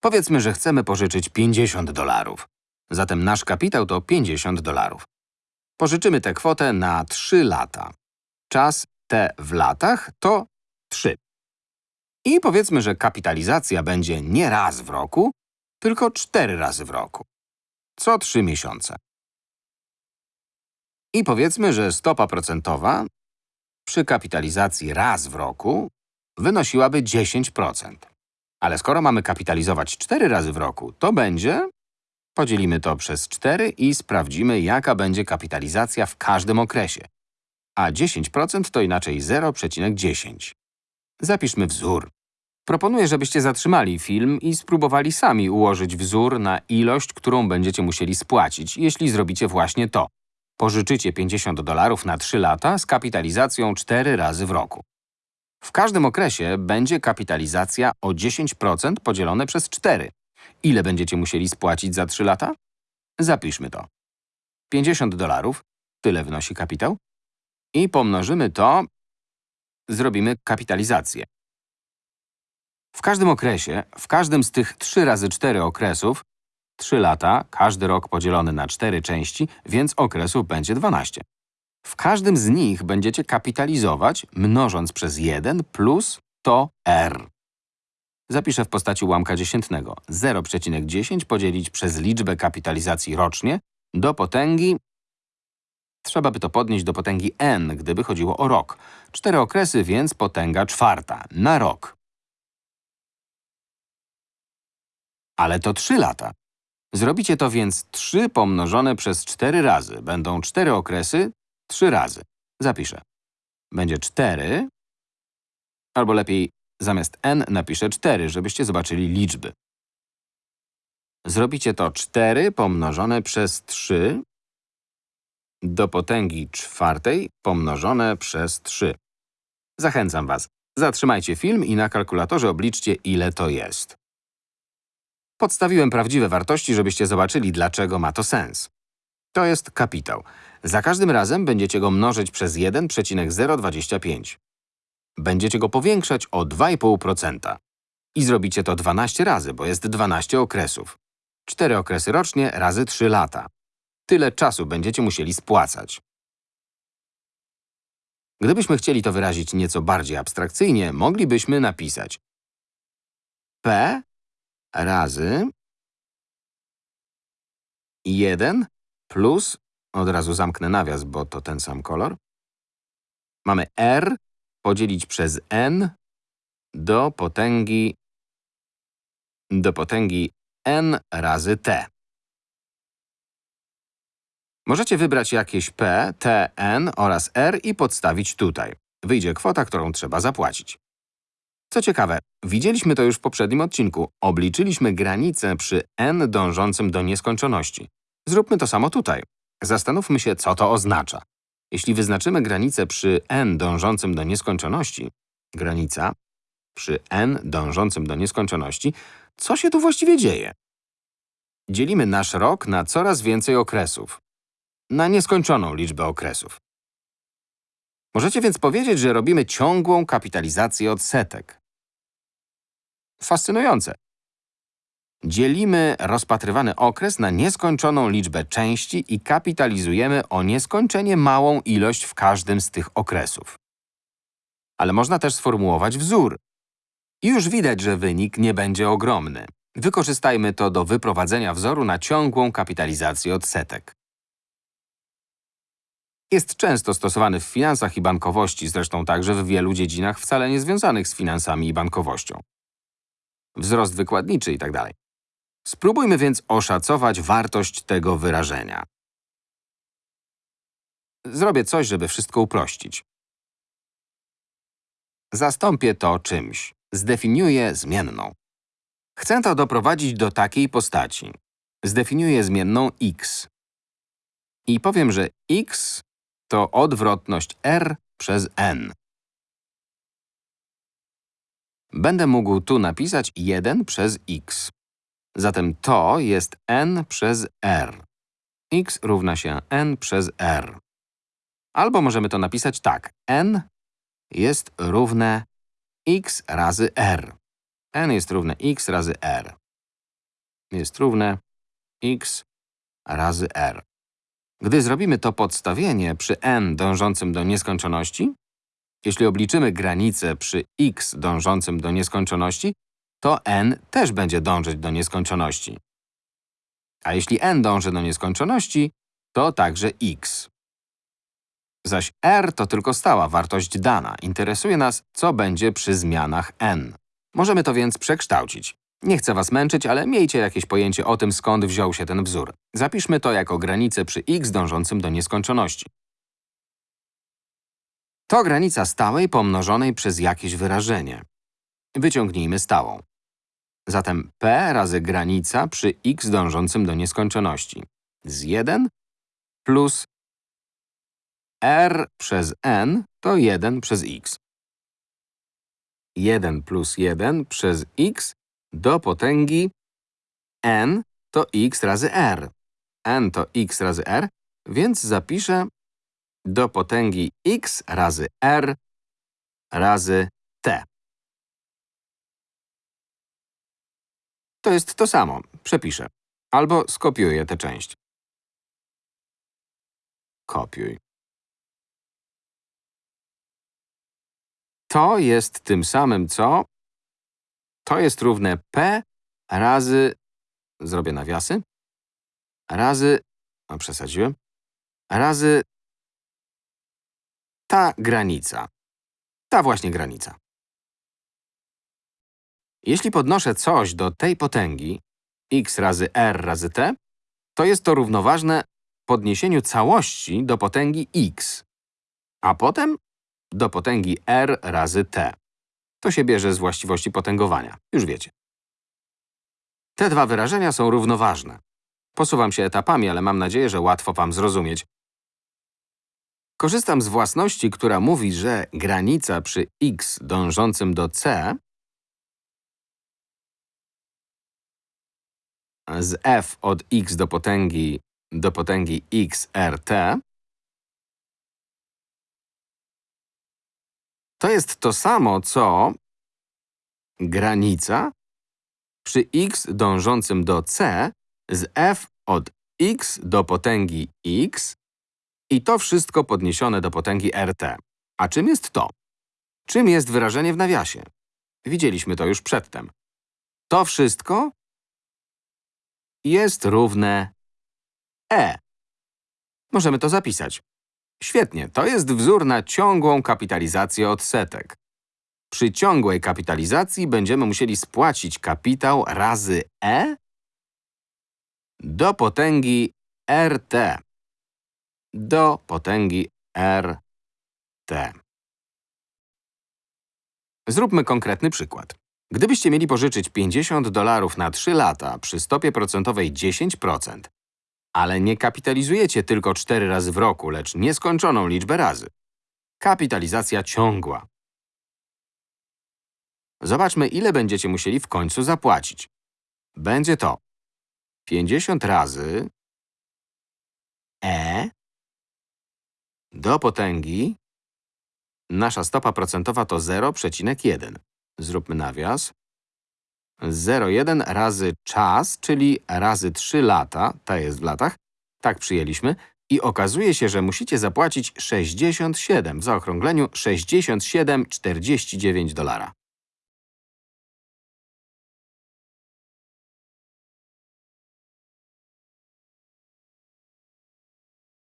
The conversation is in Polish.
Powiedzmy, że chcemy pożyczyć 50 dolarów. Zatem nasz kapitał to 50 dolarów. Pożyczymy tę kwotę na 3 lata. Czas T w latach to 3. I powiedzmy, że kapitalizacja będzie nie raz w roku, tylko 4 razy w roku. Co 3 miesiące. I powiedzmy, że stopa procentowa przy kapitalizacji raz w roku wynosiłaby 10%. Ale skoro mamy kapitalizować 4 razy w roku, to będzie… Podzielimy to przez 4 i sprawdzimy, jaka będzie kapitalizacja w każdym okresie. A 10% to inaczej 0,10. Zapiszmy wzór. Proponuję, żebyście zatrzymali film i spróbowali sami ułożyć wzór na ilość, którą będziecie musieli spłacić, jeśli zrobicie właśnie to. Pożyczycie 50 dolarów na 3 lata z kapitalizacją 4 razy w roku. W każdym okresie będzie kapitalizacja o 10% podzielone przez 4. Ile będziecie musieli spłacić za 3 lata? Zapiszmy to. 50 dolarów, tyle wynosi kapitał. I pomnożymy to, zrobimy kapitalizację. W każdym okresie, w każdym z tych 3 razy 4 okresów, 3 lata, każdy rok podzielony na 4 części, więc okresów będzie 12. W każdym z nich będziecie kapitalizować, mnożąc przez 1 plus to r. Zapiszę w postaci ułamka dziesiętnego. 0,10 podzielić przez liczbę kapitalizacji rocznie do potęgi… Trzeba by to podnieść do potęgi n, gdyby chodziło o rok. Cztery okresy, więc potęga czwarta, na rok. Ale to 3 lata. Zrobicie to więc 3 pomnożone przez 4 razy. Będą 4 okresy, 3 razy. Zapiszę. Będzie 4, albo lepiej zamiast n napiszę 4, żebyście zobaczyli liczby. Zrobicie to 4 pomnożone przez 3 do potęgi czwartej pomnożone przez 3. Zachęcam Was. Zatrzymajcie film i na kalkulatorze obliczcie, ile to jest. Podstawiłem prawdziwe wartości, żebyście zobaczyli, dlaczego ma to sens. To jest kapitał. Za każdym razem będziecie go mnożyć przez 1,025. Będziecie go powiększać o 2,5%. I zrobicie to 12 razy, bo jest 12 okresów. 4 okresy rocznie razy 3 lata. Tyle czasu będziecie musieli spłacać. Gdybyśmy chcieli to wyrazić nieco bardziej abstrakcyjnie, moglibyśmy napisać P razy 1 plus, od razu zamknę nawias, bo to ten sam kolor, mamy r podzielić przez n do potęgi do potęgi n razy t. Możecie wybrać jakieś p, t, n oraz r i podstawić tutaj. Wyjdzie kwota, którą trzeba zapłacić. Co ciekawe, widzieliśmy to już w poprzednim odcinku. Obliczyliśmy granicę przy n dążącym do nieskończoności. Zróbmy to samo tutaj. Zastanówmy się, co to oznacza. Jeśli wyznaczymy granicę przy n dążącym do nieskończoności, granica przy n dążącym do nieskończoności, co się tu właściwie dzieje? Dzielimy nasz rok na coraz więcej okresów. Na nieskończoną liczbę okresów. Możecie więc powiedzieć, że robimy ciągłą kapitalizację odsetek. Fascynujące. Dzielimy rozpatrywany okres na nieskończoną liczbę części i kapitalizujemy o nieskończenie małą ilość w każdym z tych okresów. Ale można też sformułować wzór. I już widać, że wynik nie będzie ogromny. Wykorzystajmy to do wyprowadzenia wzoru na ciągłą kapitalizację odsetek. Jest często stosowany w finansach i bankowości, zresztą także w wielu dziedzinach wcale nie związanych z finansami i bankowością. Wzrost wykładniczy itd. Spróbujmy więc oszacować wartość tego wyrażenia. Zrobię coś, żeby wszystko uprościć. Zastąpię to czymś. Zdefiniuję zmienną. Chcę to doprowadzić do takiej postaci. Zdefiniuję zmienną x. I powiem, że x to odwrotność r przez n. Będę mógł tu napisać 1 przez x. Zatem to jest n przez r. x równa się n przez r. Albo możemy to napisać tak. n jest równe x razy r. n jest równe x razy r. jest równe x razy r. Gdy zrobimy to podstawienie przy n dążącym do nieskończoności, jeśli obliczymy granicę przy x dążącym do nieskończoności, to n też będzie dążyć do nieskończoności. A jeśli n dąży do nieskończoności, to także x. Zaś r to tylko stała wartość dana. Interesuje nas, co będzie przy zmianach n. Możemy to więc przekształcić. Nie chcę was męczyć, ale miejcie jakieś pojęcie o tym, skąd wziął się ten wzór. Zapiszmy to jako granicę przy x dążącym do nieskończoności. To granica stałej pomnożonej przez jakieś wyrażenie. Wyciągnijmy stałą. Zatem p razy granica przy x dążącym do nieskończoności. Z 1 plus r przez n to 1 przez x. 1 plus 1 przez x do potęgi n to x razy r. n to x razy r, więc zapiszę do potęgi x razy r razy t. To jest to samo. Przepiszę. Albo skopiuję tę część. Kopiuj. To jest tym samym co… To jest równe p razy… Zrobię nawiasy. Razy… O, przesadziłem. Razy… Ta granica. Ta właśnie granica. Jeśli podnoszę coś do tej potęgi, x razy r razy t, to jest to równoważne podniesieniu całości do potęgi x, a potem do potęgi r razy t. To się bierze z właściwości potęgowania. Już wiecie. Te dwa wyrażenia są równoważne. Posuwam się etapami, ale mam nadzieję, że łatwo wam zrozumieć. Korzystam z własności, która mówi, że granica przy x dążącym do c z f od x do potęgi do potęgi xrt to jest to samo, co granica przy x dążącym do c z f od x do potęgi x i to wszystko podniesione do potęgi rt. A czym jest to? Czym jest wyrażenie w nawiasie? Widzieliśmy to już przedtem. To wszystko jest równe e. Możemy to zapisać. Świetnie, to jest wzór na ciągłą kapitalizację odsetek. Przy ciągłej kapitalizacji będziemy musieli spłacić kapitał razy e do potęgi rt. Do potęgi rt. Zróbmy konkretny przykład. Gdybyście mieli pożyczyć 50 dolarów na 3 lata przy stopie procentowej 10%, ale nie kapitalizujecie tylko 4 razy w roku, lecz nieskończoną liczbę razy. Kapitalizacja ciągła. Zobaczmy, ile będziecie musieli w końcu zapłacić. Będzie to 50 razy e do potęgi Nasza stopa procentowa to 0,1. Zróbmy nawias. 0,1 razy czas, czyli razy 3 lata, ta jest w latach, tak przyjęliśmy, i okazuje się, że musicie zapłacić 67, w zaokrągleniu 67,49 dolara.